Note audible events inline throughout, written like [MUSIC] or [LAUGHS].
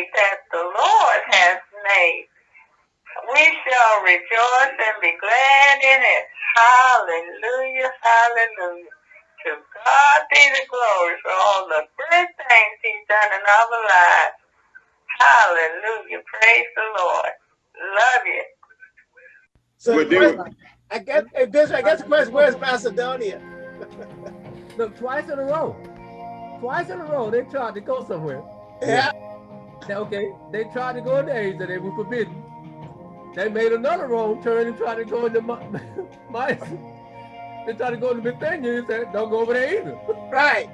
day that the Lord has made. We shall rejoice and be glad in it. Hallelujah, hallelujah. To God be the glory for all the good things he's done in our lives. Hallelujah. Praise the Lord. Love you. So the question, I guess, hey, Bishop, I guess the question, where's Macedonia? [LAUGHS] Look, twice in a row. Twice in a row, they tried to go somewhere. Yeah. Okay, they tried to go in Asia, they were forbidden. They made another wrong turn and tried to go into my, my they tried to go into Bithynia and said, don't go over there either. [LAUGHS] Right.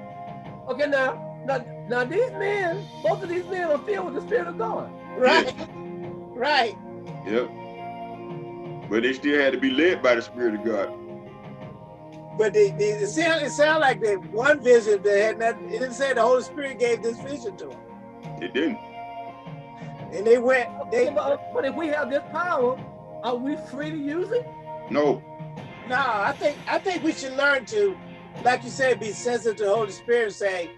Okay, now, now, now these men, both of these men are filled with the Spirit of God. Right. Right. Yep. But they still had to be led by the Spirit of God. But they, they, it sound it sound like they one vision that had nothing. It didn't say the Holy Spirit gave this vision to them. It didn't. And they went. They but, but if we have this power, are we free to use it? No. No, I think I think we should learn to, like you said, be sensitive to the Holy Spirit. And say,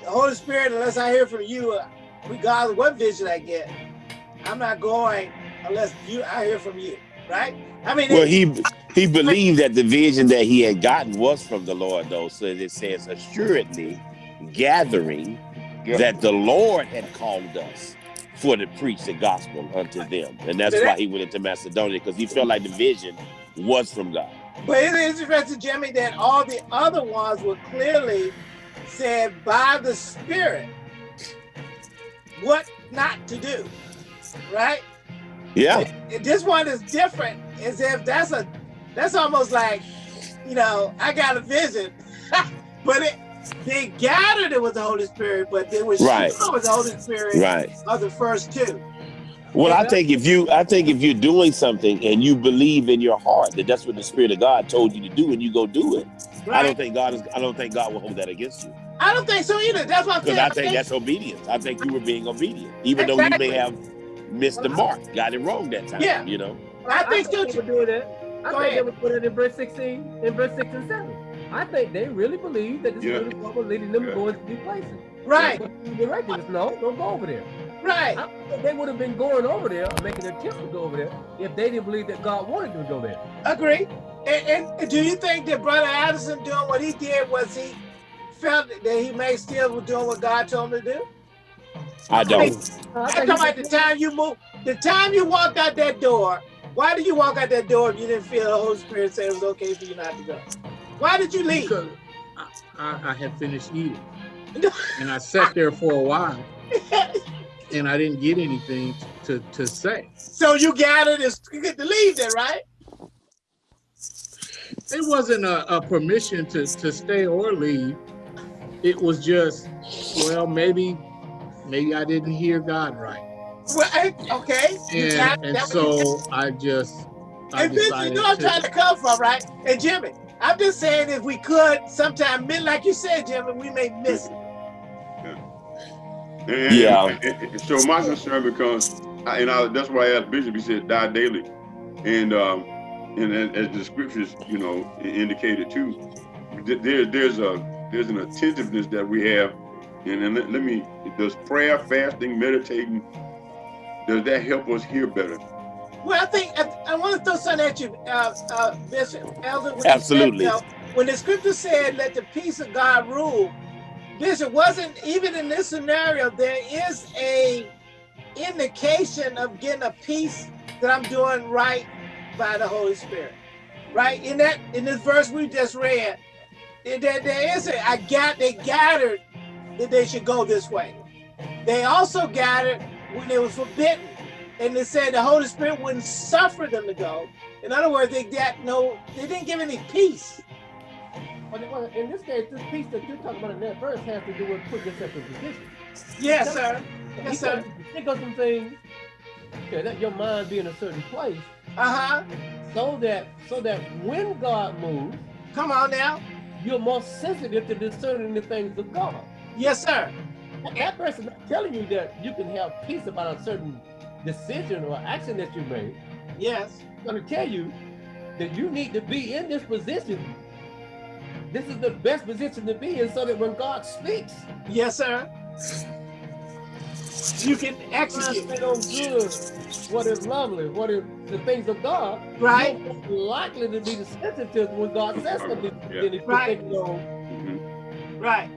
the Holy Spirit, unless I hear from you, uh, regardless what vision I get, I'm not going unless you I hear from you, right? I mean, Well, it- he he believed that the vision that he had gotten was from the Lord, though. So it says, assuredly gathering Yeah. that the Lord had called us for to preach the gospel unto them. And that's why he went into Macedonia, because he felt like the vision was from God. But it is interesting, Jimmy, that all the other ones were clearly said by the Spirit what not to do, right? Yeah. This one is different, as if that's a that's almost like, you know, I got a vision, [LAUGHS] but it they gathered it was the Holy Spirit, but they were Right. sure it was the Holy Spirit Right. of the first two. Well, I think if you, I think if you're doing something and you believe in your heart that that's what the Spirit of God told you to do, and you go do it, I don't think God is. I don't think God will hold that against you I don't think so either. That's what I'm because saying. I think that's obedience. I think you were being obedient, even though you may have missed the mark, got it wrong that time. Yeah. You know. I think so they too. were doing that. I Go think ahead. they were put it in verse 16, in verse 6 and 7. I think they really believe that this Yeah. Spirit of God was leading them Yeah. to go into these places. Right, But he directed us, no, don't go over there. right. I think they would have been going over there, or making attempts to go over there, if they didn't believe that God wanted them to go there. Agree. And, and do you think that Brother Addison doing what he did was he felt that he may still was doing what God told him to do? I don't. I I'm think talking about the time you moved, the time you walked out that door. Why did you walk out that door if you didn't feel the Holy Spirit say it was okay for you not to go? Why did you leave? Because I, I, I had finished eating. [LAUGHS] And I sat there for a while and I didn't get anything to, to say. So you gathered and you get to leave then, right? It wasn't a, a permission to, to stay or leave. It was just, well, maybe, maybe I didn't hear God right. Well, okay. And, and that's what you so I just, I And Vince, you know I'm trying to, to come from, right? And Jimmy, I'm just saying if we could sometime, mid- like you said, Jimmy, we may miss it. And, Yeah. and- and- and so my concern becomes, I- and I, that's why I asked Bishop, he said, die daily. And, um, and as, as the scriptures, you know, indicated too, th- there, there's a, there's an attentiveness that we have. And then let, let me, does prayer, fasting, meditating, does that help us hear better? Well, I think I, I want to throw something at you, uh, uh, Bishop Elder. said, Absolutely. know, when the scripture said, "Let the peace of God rule," Bishop wasn't even in this scenario. There is a indication of getting a peace that I'm doing right by the Holy Spirit. Right in that in this verse we just read, there- there is a I got they gathered that they should go this way. They also gathered when it was forbidden and they said the Holy Spirit wouldn't suffer them to go. In other words, they got no, they didn't give any peace. But in this case, this piece that you're talking about in that verse has to do with putting yourself in position. Yes, sir. Yes, sir. Think of some things. Okay, let your mind be in a certain place, Uh huh. so that so that when God moves, Come on now. you're more sensitive to discerning the things of God. Yes, sir. That person not telling you that you can have peace about a certain decision or action that you made. Yes. I'm going to tell you that you need to be in this position. This is the best position to be in so that when God speaks, Yes, sir. you can Concentrate execute. on good, what is lovely, what is the things of God. Right. You're likely to be sensitive when God says something Yeah. than if you're Right. thinking on Mhm. Right.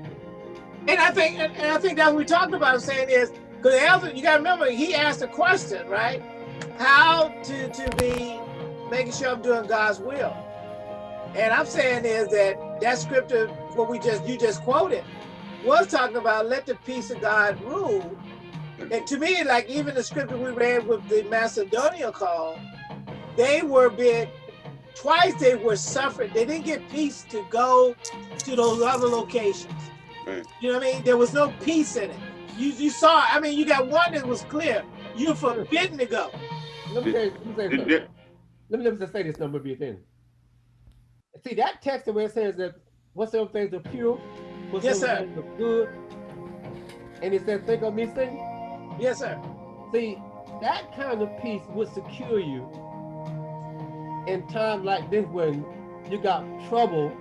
And I think, and, and I think that what we talked about saying is, because elder, you got to remember, he asked a question, right? How to to be making sure I'm doing God's will. And I'm saying is that that scripture, what we just you just quoted, was talking about let the peace of God rule. And to me, like even the scripture we read with the Macedonian call, they were being twice they were suffering. They didn't get peace to go to those other locations. Right. You know what I mean? There was no peace in it. You you saw. I mean, you got one that was clear. You're forbidden to go. Let me, tell let me, say something. let me let me just say this number be a thing. See that text where it says that whatsoever things are pure, whatsoever Yes, sir. things are good, and it says think of me things. Yes, sir. See, that kind of peace would secure you in times like this when you got trouble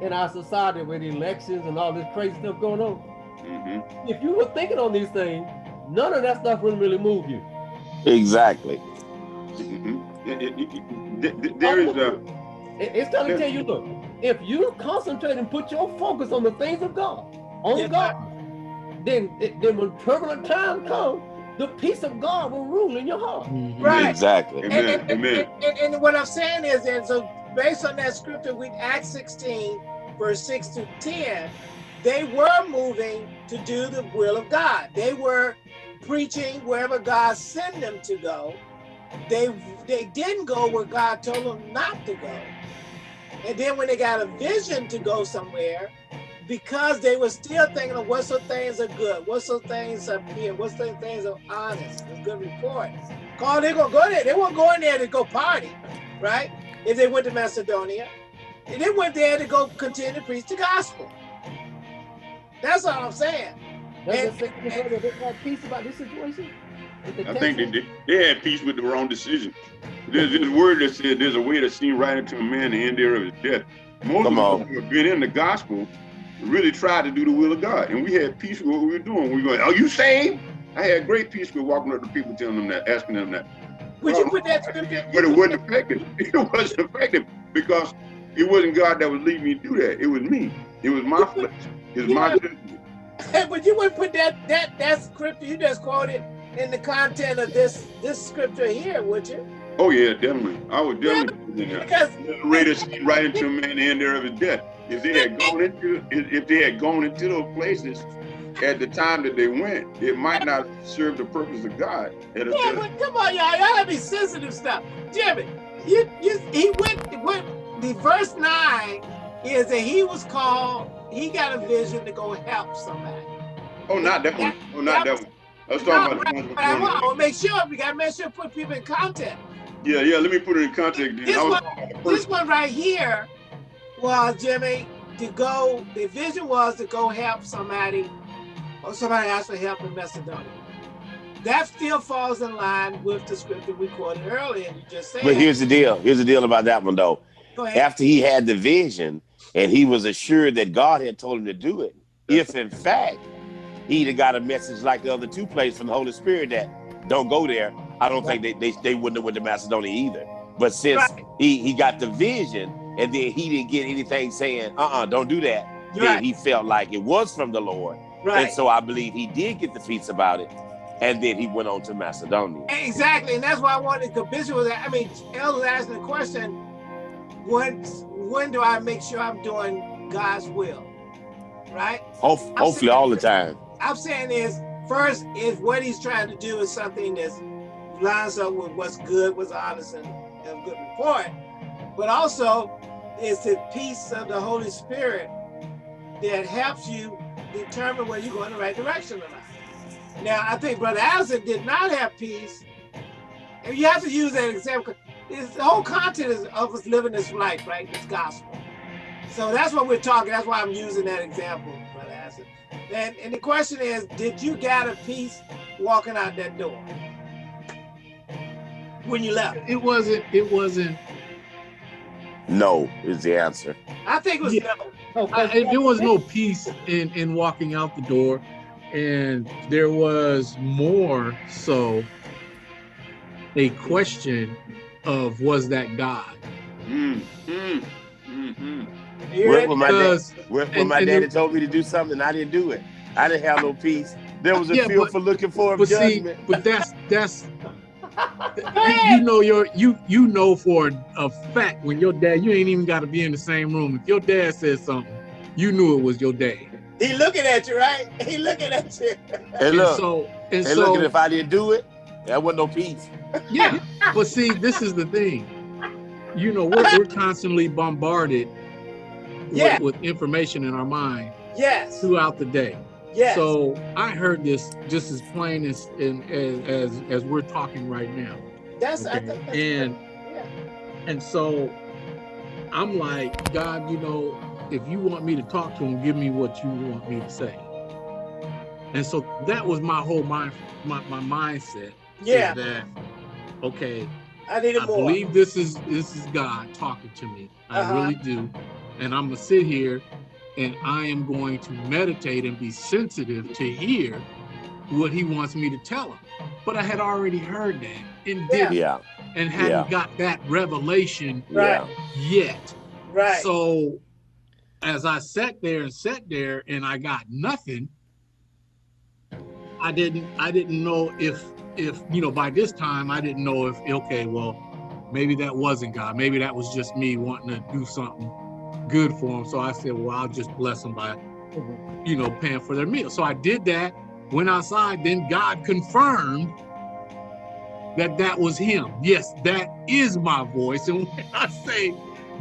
in our society with elections and all this crazy stuff going on. Mhm. If you were thinking on these things, none of that stuff wouldn't really move you. Exactly. Mhm. It- it- it- th- th- There is a, It's trying to tell you, look, if you concentrate and put your focus on the things of God, on Yeah. God, then, then when turbulent time comes, the peace of God will rule in your heart. Mhm. Right. Exactly. And, Amen, and, and, amen. and, and what I'm saying is, and so based on that scripture, we Acts 16, verse 6 to 10, they were moving to do the will of God. They were preaching wherever God sent them to go. They they didn't go where God told them not to go. And then when they got a vision to go somewhere, because they were still thinking of what some things are good, what some things are pure, what some things are honest, a good report. Call they gonna go there. They weren't going there to go party, right? If they went to Macedonia. And they went there to go continue to preach the gospel. That's all I'm saying. Does And- it say any further that they had peace about this situation? I think they, say- did- they had peace with the wrong decision. There's this word that said there's a way to see right into a man, the end there of his death. Most Come of them us who have been in the gospel really tried to do the will of God. And we had peace with what we were doing. We were going, Are you saved? I had great peace with walking up to people telling them that, asking them that. Would you uh, put that to scripture? But it wasn't effective. [LAUGHS] It wasn't effective because it wasn't God that was leading me to do that. It was me. It was my [LAUGHS] flesh. It was my judgment. but you wouldn't put that that that scripture you just quoted in the content of this this scripture here, would you? Oh yeah, definitely. I would definitely put it in there. Because Raider seemed right into a man the end there of his death. If they had gone into if they had gone into those places at the time that they went, it might not serve the purpose of God. At a- yeah, but come on, y'all, y'all gotta be sensitive stuff. Jimmy, you you he went went the verse nine is that he was called, he got a vision to go help somebody. oh, not that one. Oh, not that one. I was talking No, about the one. but I want to make sure we gotta make sure to put people in context. Yeah, yeah. Let me put it in context. Then. This one- talking about the This one right here was Jimmy to go. The vision was to go help somebody, or somebody asked for help in Macedonia. That still falls in line with the scripture we quoted earlier. You just said. But here's the deal. Here's the deal about that one though. go ahead. After he had the vision and he was assured that God had told him to do it, if in fact he'd have got a message like the other two places from the Holy Spirit that don't go there, I don't think they, they, they wouldn't have went to Macedonia either. But since Right. he, he got the vision and then he didn't get anything saying, uh-uh, don't do that, then Right. he felt like it was from the Lord. Right. And so I believe he did get the peace about it. And then he went on to Macedonia. Exactly, and that's why I wanted to the bishop was. I mean, El was asking the question: When when do I make sure I'm doing God's will? Right. Hope, hopefully all the time. I'm saying is first is what he's trying to do is something that lines up with what's good, what's honest, and, and good report. But also is the peace of the Holy Spirit that helps you determine whether you're going the right direction or not. Now, I think Brother Allison did not have peace. And you have to use that example. It's, the whole content is of us living this life, right? This gospel. So that's what we're talking. That's why I'm using that example, Brother Allison. And, and the question is, did you got a peace walking out that door when you left? It wasn't. It wasn't. No is the answer. I think it was Yeah. no. I, there was no peace in in walking out the door. and there was more so a question of was that God? Mm, mm, mm, mm. You When, when my, dad, Because when, when and- my and daddy the- told me to do something, I didn't do it. I didn't have no peace. There was a Yeah, feel but- for looking for a but see, judgment. but that's that's [LAUGHS] you, you know your you you know for a fact when your dad you ain't even got to be in the same room. If your dad says something, you knew it was your dad. He looking at you, right? He looking at you. and And so and and so look, if I didn't do it, there wasn't no peace. [LAUGHS] yeah. But see, this is the thing. You know, we're, we're constantly bombarded with, Yeah. with information in our mind Yes. throughout the day. Yes. So I heard this just as plain as in, as, as as we're talking right now. that's I Okay. think that's And yeah. and so I'm like, God, you know, if you want me to talk to him, give me what you want me to say. And so that was my whole mind my, my mindset. Is yeah. That okay, I needed I more. believe this is this is God talking to me. I Uh-huh. really do. And I'm gonna sit here and I am going to meditate and be sensitive to hear what he wants me to tell him. But I had already heard that and didn't Yeah, and hadn't Yeah. got that revelation Right. yet. right. So as I sat there and sat there and I got nothing, I didn't I didn't know if if you know by this time I didn't know if okay, well, maybe that wasn't God. Maybe that was just me wanting to do something good for them. So I said, well, I'll just bless them by you know paying for their meal. So I did that, went outside, then God confirmed that that was him. Yes, that is my voice. And when [LAUGHS] I say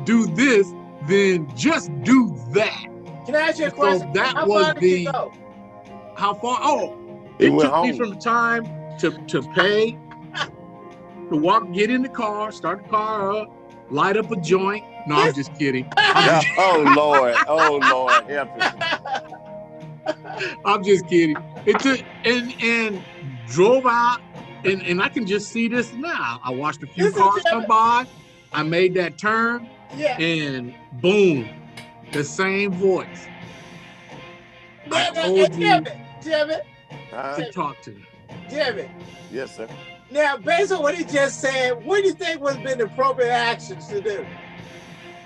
do this, then just do that. Can I ask you a so question? that How was far did the- you go? How far? Oh, He it went took me from the time to, to pay, to walk, get in the car, start the car up, light up a joint. No, I'm just kidding. [LAUGHS] I'm just, oh Lord, oh Lord, help us. I'm just kidding. It took and and drove out, and and I can just see this now. I watched a few This cars come by. I made that turn, Yeah. and boom, the same voice. I Now, now, told you Damn it. Damn it. To talk to me. Damn it. Yes, sir. Now, based on what he just said, what do you think would have been the appropriate actions to do?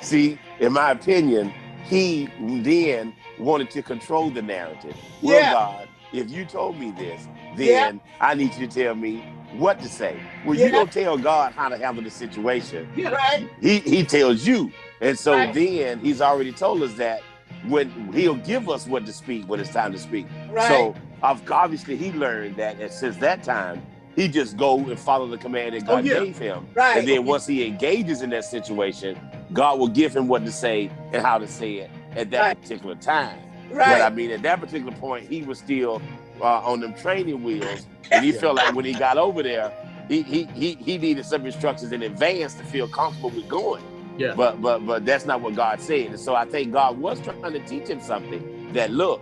See, in my opinion, he then wanted to control the narrative. Well, Yeah. God, if you told me this, then Yeah. I need you to tell me what to say. Well, Yeah. you don't tell God how to handle the situation. Yeah. Right? He he tells you. And so Right. then he's already told us that when he'll give us what to speak when it's time to speak. Right. So ob- obviously he learned that and since that time, he just go and follow the command that Oh, God yeah. gave him. right. And then once he engages in that situation, God will give him what to say and how to say it at that Right. particular time. Right. But I mean, at that particular point, he was still uh, on them training wheels, [LAUGHS] and he felt like when he got over there, he he he, he needed some instructions in advance to feel comfortable with going. Yeah. But but but that's not what God said. And so I think God was trying to teach him something that look,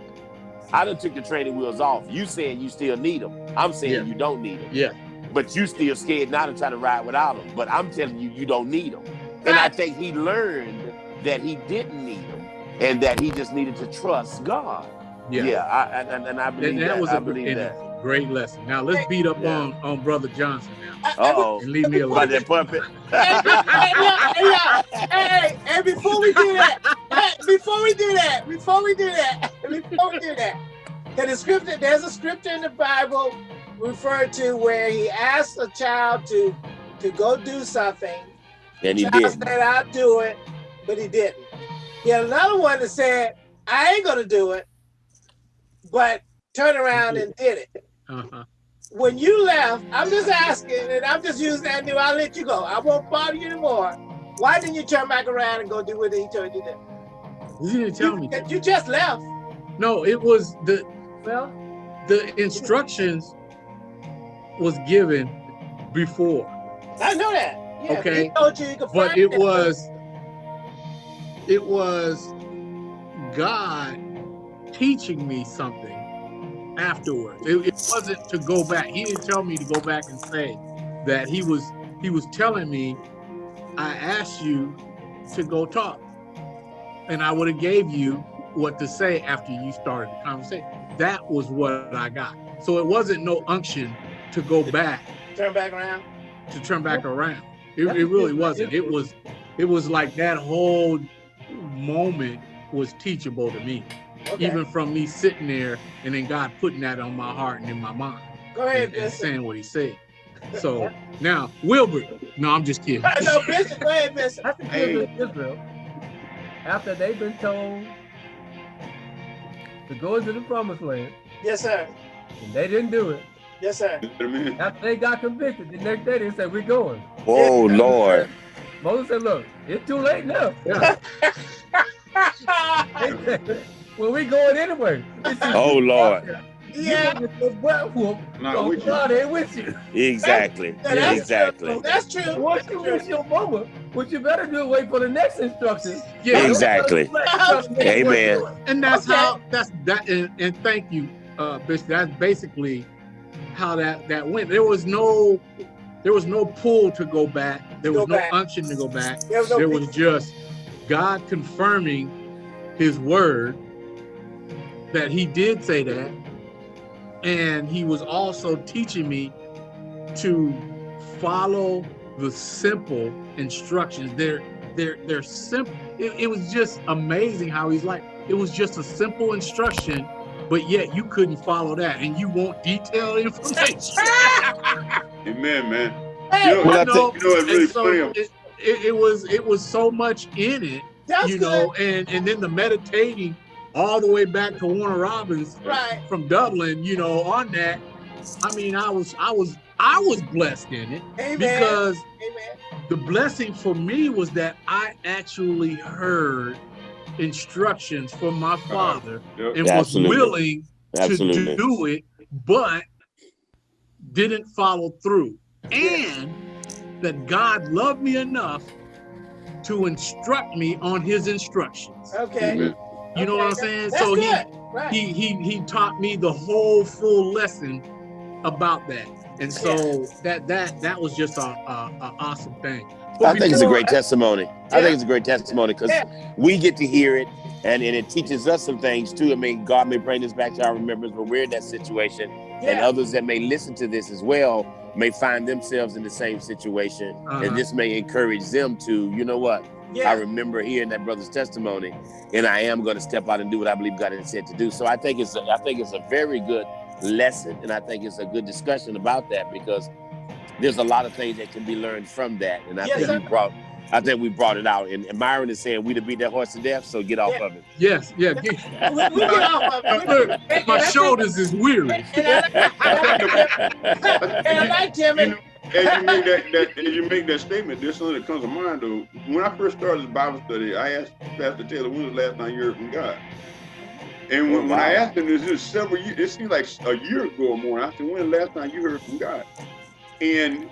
I done took the training wheels off. You saying you still need them. I'm saying Yeah. you don't need them. Yeah. But you still scared not to try to ride without them. But I'm telling you, you don't need them. And I think he learned that he didn't need them and that he just needed to trust God. Yeah. Yeah, I, and, and I believe And that. that was I a believe and that. A great lesson. Now let's beat up Yeah. on on brother Johnson now I- I- Uh oh. and leave me alone. About alone. that puppet. [LAUGHS] Hey, hey, look, hey, look, hey, hey, before we do that, hey, before we do that, before we do that, before we do that, in the scripture, there's a scripture in the Bible referred to where he asked a child to to go do something. And he did. child did. said, "I'll do it," but he didn't. He had another one that said, "I ain't gonna do it," but turned around and did it. Uh-huh. When you left, I'm just asking, and I'm just using that new. I'll let you go. I won't bother you anymore. Why didn't you turn back around and go do what he told you to do? You didn't tell me. You, you just left. No, it was the Well, the instructions was given before, I know that. Yeah, Okay. He told you you could but it was it was God teaching me something afterwards. It, it wasn't to go back. He didn't tell me to go back and say that he was he was telling me I asked you to go talk. And I would have gave you what to say after you started the conversation. that was what I got. So it wasn't no unction to go back Turn back around. to turn back around. It, it really wasn't. It was it was like that whole moment was teachable to me, Okay. even from me sitting there and then God putting that on my heart and in my mind Go ahead, and, and saying what He said. So now Wilbert, no, I'm just kidding. no, Bishop. Go ahead, Bishop. That's the Hey. children of Israel. After they've been told to go into the promised land, Yes, sir. and they didn't do it. Yes, sir. You know what I mean? After they got convicted, the next day they said, We're going. Oh Lord. Moses said, Look, it's too late now. Yeah. [LAUGHS] They well, we going anyway. He said, Oh Lord. yeah. You butt whoop, Not with you. God ain't with you. Exactly. Yeah, that's Exactly. True. That's true. Once you miss your moment, what you better do is wait for the next instructions. Yeah, Exactly. Amen. and that's Okay. how that's that and, and thank you uh Bishop. that's basically how that that went there was no there was no pull to go back there Go was no back. unction to go back There was no there was just god confirming his word that he did say that and he was also teaching me to follow the simple instructions they're they're they're simple it, it was just amazing how he's like it was just a simple instruction but yet you couldn't follow that and you want detailed information [LAUGHS] Amen, man. Hey, You Well, You know, You know, it's really so funny. it, it, it was it was so much in it that's you good. know and and then the meditating all the way back to warner robins Right. from dublin you know on that i mean i was i was i was blessed in it Amen. because Amen. the blessing for me was that i actually heard instructions from my uh-huh. father Yep. and was Absolutely. willing to do it but didn't follow through and that god loved me enough to instruct me on his instructions Okay. Amen. You know what i'm saying That's so he. Right. he he he taught me the whole full lesson about that and so that that that was just a, a, a awesome thing But I think it's a before- great testimony. I think it's a great testimony because Yeah. we get to hear it and, and it teaches us some things too. I mean, God may bring this back to our remembrance when we're in that situation, and others that may listen to this as well may find themselves in the same situation, Uh-huh. and this may encourage them to, you know what? I remember hearing that brother's testimony, and I am going to step out and do what I believe God has said to do. So I think it's a, I think it's a very good lesson, and I think it's a good discussion about that because there's a lot of things that can be learned from that, and I Yes, think sir. we brought. I think we brought it out, and, and Myron is saying we to beat that horse to death, so get off Yeah. of it. yes yeah get- [LAUGHS] we, we get off of it. [LAUGHS] Look, my shoulders is weary think- And I, [LAUGHS] and I like Jimmy. You know, as you make that, that as you make that statement, there's something that comes to mind though. When I first started Bible study, I asked Pastor Taylor, when was the last time you heard from God? And when, Oh, when I asked him this, this several years, it seemed like a year ago or more. I said, when was the last time you heard from God? And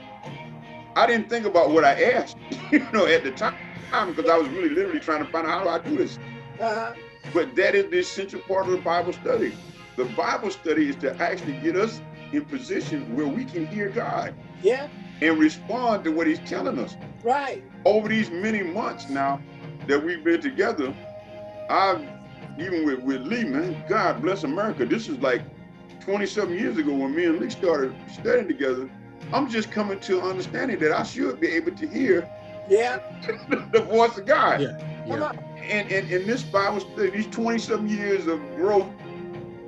I didn't think about what I asked, [LAUGHS] you know, at the time, because I was really literally trying to find out how do I do this. Uh-huh. But that is the essential part of the Bible study. The Bible study is to actually get us in position where we can hear God Yeah. and respond to what He's telling us. Right. Over these many months now that we've been together, I've even with, with Lee, man, God bless America. This is like 27 years ago when me and Lee started studying together. I'm just coming to understanding that I should be able to hear Yeah. [LAUGHS] the voice of God. Yeah. Yeah. And, and, and this Bible study, these 20 some years of growth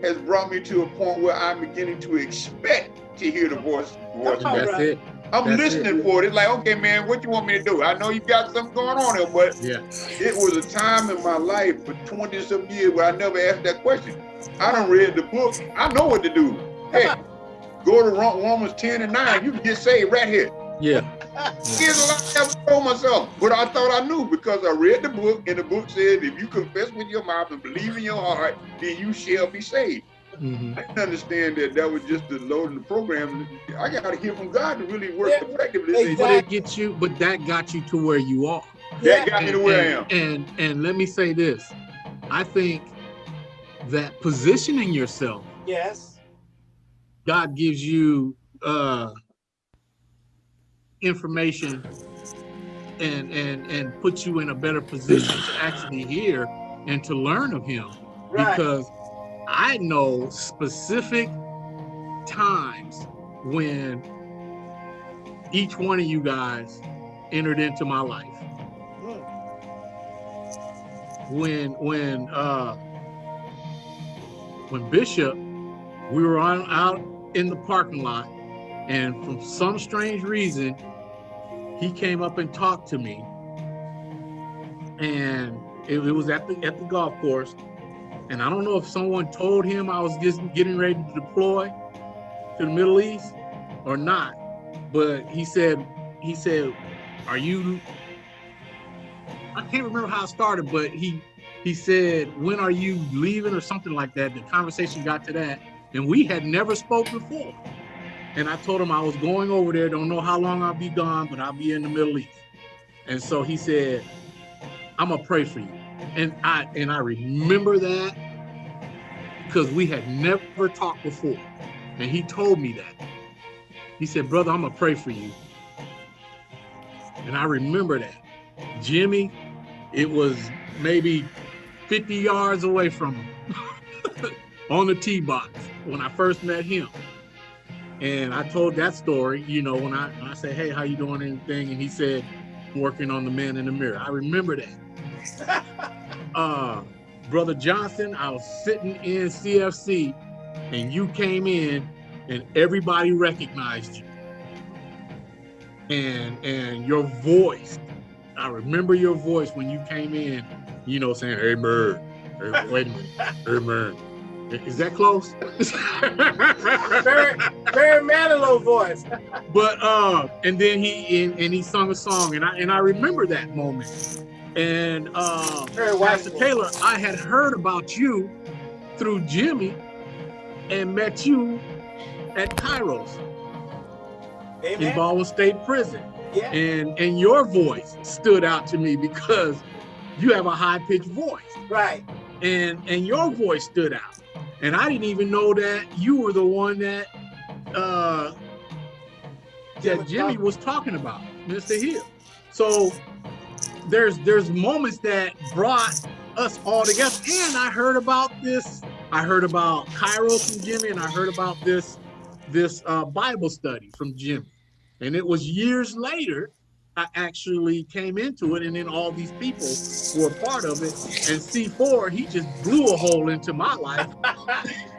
has brought me to a point where I'm beginning to expect to hear the voice. voice. Come on. that's it I'm That's listening for it. It's like, okay, man, what you want me to do? I know you got something going on here, but yeah it was a time in my life for 20 some years where I never asked that question. I done read the book. I know what to do. Hey, [LAUGHS] go to Romans 10 and 9. You can get saved right here. yeah [LAUGHS] Here's a lot I never told myself, but I thought I knew because I read the book, and the book said, if you confess with your mouth and believe in your heart, then you shall be saved. Mhm. I didn't understand that that was just the load of the program. I got to hear from God to really work Yeah, effectively. exactly. but it gets you but that got you to where you are Yeah. That got me to where I am. and, and and let me say this i think that positioning yourself Yes. god gives you uh information and and and puts you in a better position to actually hear and to learn of him Right. because I know specific times when each one of you guys entered into my life. When when uh when Bishop, we were on out in the parking lot, and from some strange reason, he came up and talked to me. And it, it was at the at the golf course. And I don't know if someone told him I was just getting ready to deploy to the Middle East or not. But he said, he said, are you, I can't remember how it started, but he, he said, when are you leaving or something like that. The conversation got to that and we had never spoke before. And I told him I was going over there, don't know how long I'll be gone, but I'll be in the Middle East. And so he said, I'm gonna pray for you. And I and I remember that because we had never talked before. And he told me that. He said, brother, I'm gonna pray for you. And I remember that. Jimmy, it was maybe 50 yards away from him [LAUGHS] on the tee box when I first met him. And I told that story, you know, when I, when I said, hey, how you doing anything? And he said, working on the man in the mirror. I remember that. Uh, Brother Johnson, I was sitting in CFC and you came in and everybody recognized you. And and your voice, I remember your voice when you came in, you know, saying, hey, man, hey, wait a minute, hey, man. Is that close? [LAUGHS] very, very Manilow voice. but uh, and then he and, and he sung a song, and I and I remember that moment. And uh, Very Pastor. Taylor, I had heard about you through Jimmy, and met you at Kairos in Amen. Baldwin State Prison, Yeah. and and your voice stood out to me because you have a high pitched voice, Right. and and your voice stood out, and I didn't even know that you were the one that uh, that Jimmy was talking about, Mr. Hill. So there's there's moments that brought us all together. And I heard about this. I heard about Kairos from Jimmy, and I heard about this this uh, Bible study from Jimmy. And it was years later I actually came into it, and then all these people were part of it. And C4, he just blew a hole into my life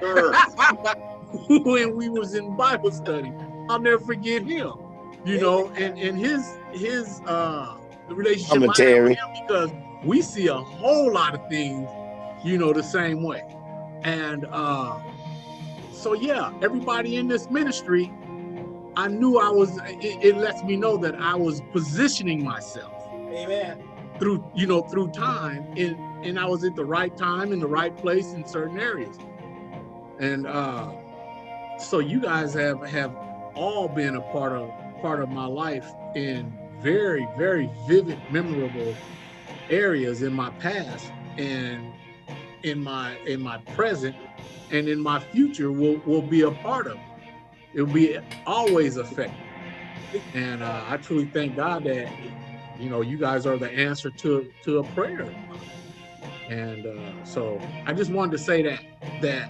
[LAUGHS] when we was in Bible study. I'll never forget him. You know, and and his his uh relationship I have Commentary. with him because we see a whole lot of things, you know, the same way. And uh so yeah, everybody in this ministry, I knew I was it, it lets me know that I was positioning myself Amen. through you know through time and and I was at the right time in the right place in certain areas and uh so you guys have have all been a part of part of my life in very very vivid memorable areas in my past and in my in my present and in my future will will be a part of it will be always affected and uh, I truly thank God that you know you guys are the answer to to a prayer and uh, so I just wanted to say that that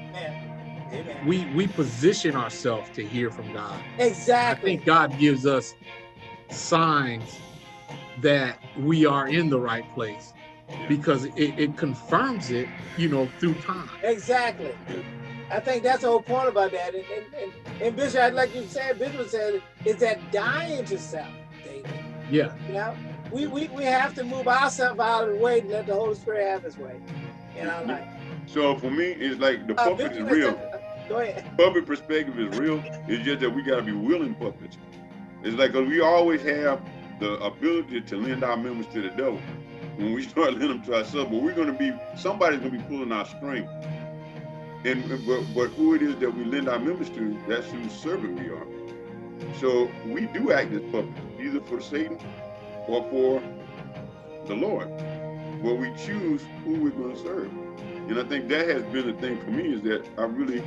Amen. We we position ourselves to hear from God Exactly. I think God gives us signs that we are in the right place because it, it confirms it you know through time Exactly. I think that's the whole point about that. And, and, and, and Bishop, like you said, Bishop said, is that dying to self, David. yeah You know, we, we, we have to move ourselves out of the way and let the Holy Spirit have his way in our life. So for me, it's like the Uh, puppet is Bishop, real. Go ahead. Puppet perspective is real. It's just that we gotta be willing puppets. It's like cause we always have the ability to lend our members to the devil when we [LAUGHS] start lending them to ourselves. But we're gonna be somebody's gonna be pulling our string. And but, but who it is that we lend our members to, that's whose servant we are. So we do act as puppets, either for Satan or for the Lord. But we choose who we're going to serve. And I think that has been the thing for me is that I really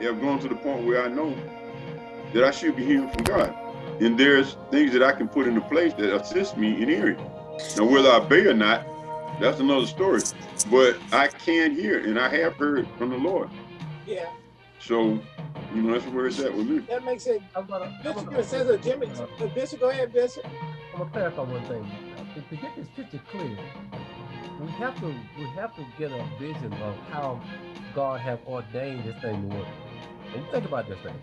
have gone to the point where I know that I should be hearing from God. And there's things that I can put into place that assist me in hearing. Now, whether I obey or not, that's another story. But I can hear, and I have heard from the Lord. Yeah, So, you know, that's where it's at with me. that makes it. I'm gonna, I'm Bishop gonna- says that Jimmy. uh, Bishop, go ahead, Bishop. I'm gonna clarify one thing. To, to get this picture clear, we have to we have to get a vision of how God have ordained this thing to work. And think about this thing.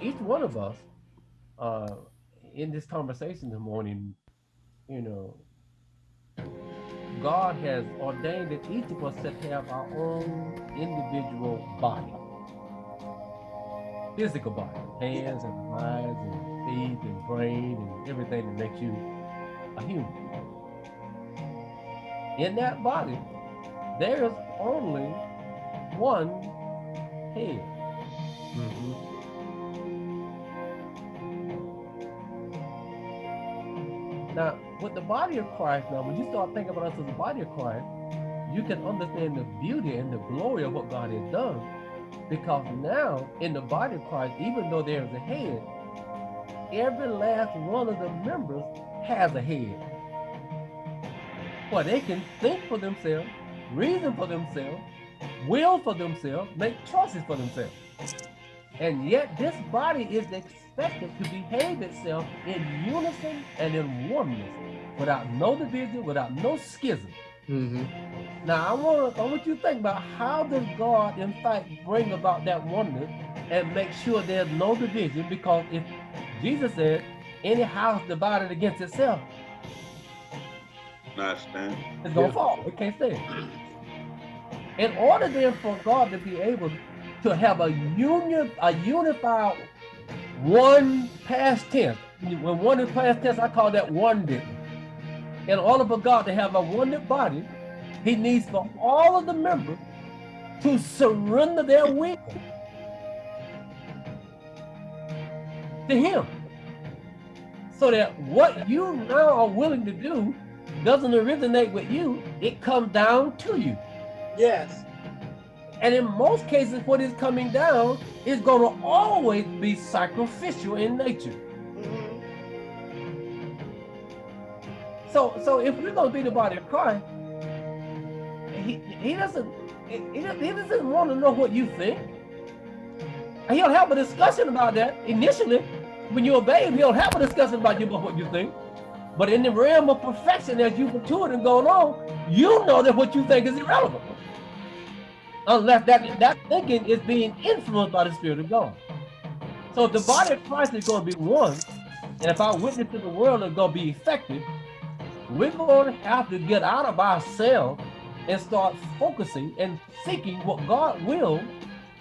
Each one of us, uh, in this conversation this morning, you know, God has ordained that each of us should have our own individual body. Physical body, hands and eyes and feet and brain and everything that makes you a human. In that body, there is only one head. Now, with the body of Christ, now when you start thinking about us as the body of Christ, you can understand the beauty and the glory of what God has done. Because now, in the body of Christ, even though there is a head, every last one of the members has a head. Where they can think for themselves, reason for themselves, will for themselves, make choices for themselves. And yet this body is expected to behave itself in unison and in oneness, without no division, without no schism. Mhm. Now I want I want you to think about how does God in fact bring about that oneness and make sure there's no division because if Jesus said any house divided against itself Not stand. is gonna Yeah. fall. It can't stand. In order then for God to be able to have a union, a unified one past tense. When one is past tense, I call that one did. In order for God to have a one body, He needs for all of the members to surrender their will to Him. So that what you now are willing to do doesn't originate with you, it comes down to you. Yes. And in most cases, what is coming down is going to always be sacrificial in nature. Mhm. So, so if we're going to be the body of Christ, he, he doesn't he, he doesn't- want to know what you think. He'll have a discussion about that initially. When you obey him, he'll have a discussion about you about what you think. But in the realm of perfection, as you mature and going on, you know that what you think is irrelevant. Unless that, that thinking is being influenced by the Spirit of God. So if the body of Christ is going to be one, and if our witness to the world is going to be effective, we're going to have to get out of ourselves and start focusing and seeking what God will,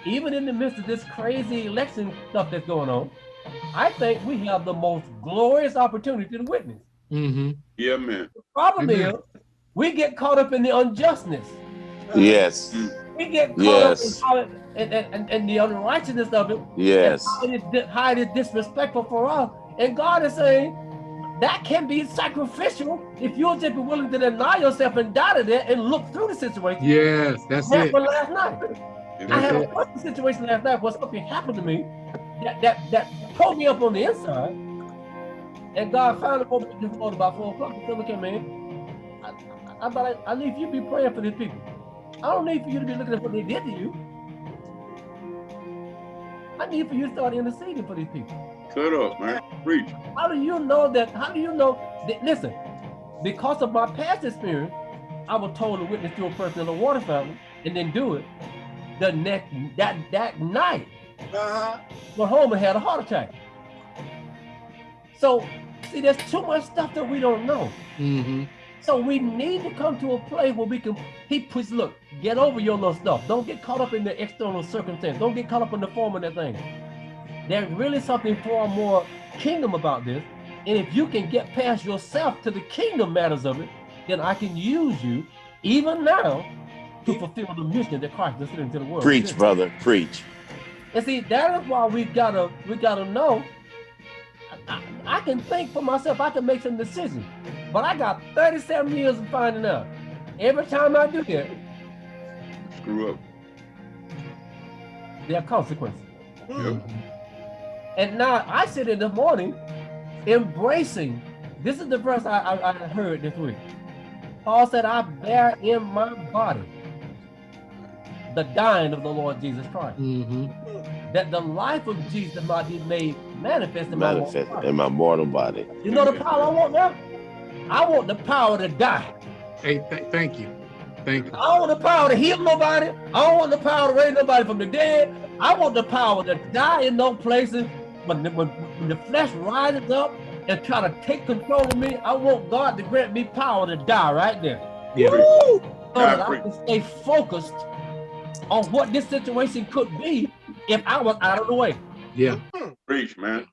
even in the midst of this crazy election stuff that's going on. I think we have the most glorious opportunity to witness. Mhm. Yeah, man. The problem Amen. is we get caught up in the unjustness. Yes. We get caught Yes. up in, how it- and, and, and, and the unrighteousness of it. Yes. And how it, is, di- how it is disrespectful for us. And God is saying that can be sacrificial if you'll just be willing to deny yourself and die to that and look through the situation. Yes, that's That it. happened last night. And I that's had a it. personal situation last night where something happened to me that that that pulled me up on the inside. And God finally woke me this morning about four o'clock. He said, look at me. I, I, I, thought I, I need you to be praying for these people. I don't need for you to be looking at what they did to you. I need for you to start interceding for these people. cut up, man. Preach. How do you know that? How do you know that? Listen, because of my past experience, I was told to witness to a person in a water fountain and then do it. The next that that night, Uh-huh. went home and had a heart attack. So, see, there's too much stuff that we don't know. Mhm. So we need to come to a place where we can. He puts, look, get over your little stuff. Don't get caught up in the external circumstance. Don't get caught up in the form of that thing. There's really something far more kingdom about this. And if you can get past yourself to the kingdom matters of it, then I can use you even now to fulfill the mission that Christ is sending to the world. Preach, brother. Preach. And see, that is why we gotta we gotta know. I, I can think for myself, I can make some decisions. But I got 37 years of finding out. Every time I do that, Screw up. there are consequences. And now I sit in the morning embracing. This is the verse I, I, I heard this week. Paul said, I bear in my body the dying of the Lord Jesus Christ. hmm That the life of Jesus might be made manifest in my mortal Manifest body. in my mortal body. You know the power I want now? I want the power to die. Hey, th- thank you. Thank you. I don't want the power to heal nobody. I don't want the power to raise nobody from the dead. I want the power to die in those places when the, when, when the flesh rises up and try to take control of me. I want God to grant me power to die right there. Yeah. So God, that I can stay focused on what this situation could be if I was out of the way. Yeah. Preach, man.